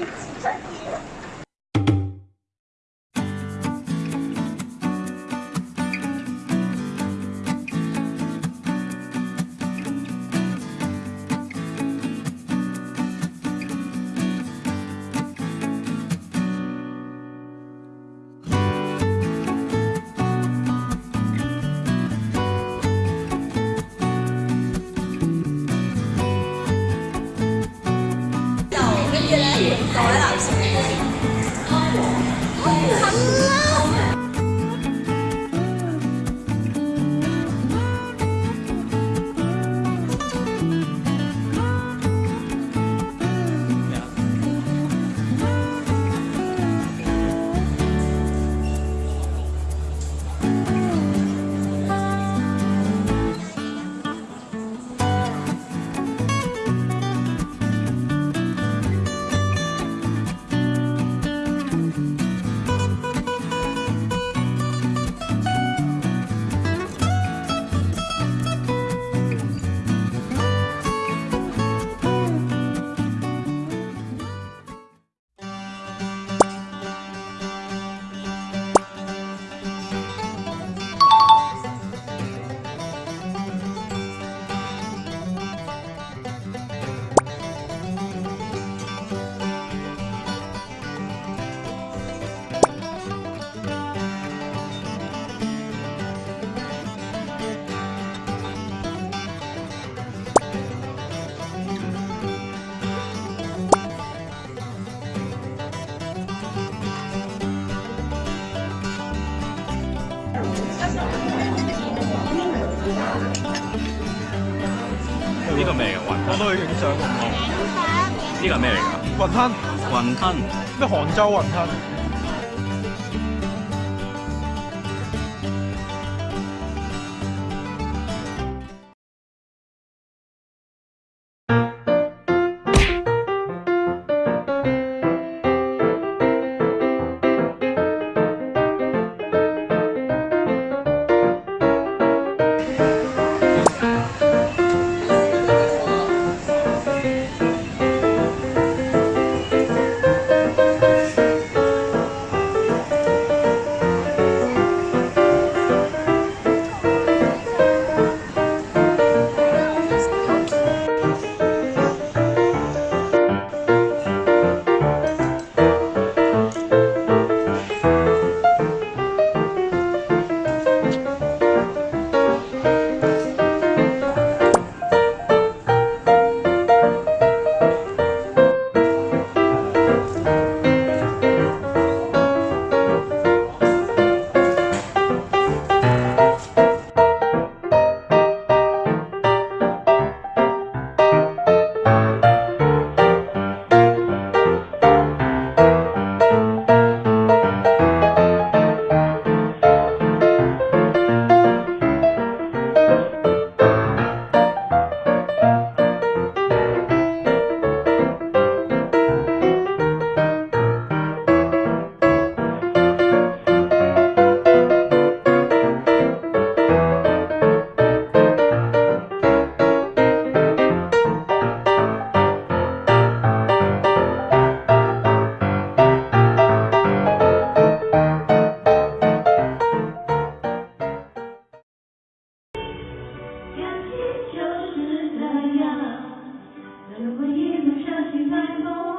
一起战斗！搞完了。呢個咩嘅吞？我都去影相。呢個咩嚟㗎？雲吞。雲吞。咩杭州雲吞？如果一路伤心，太多。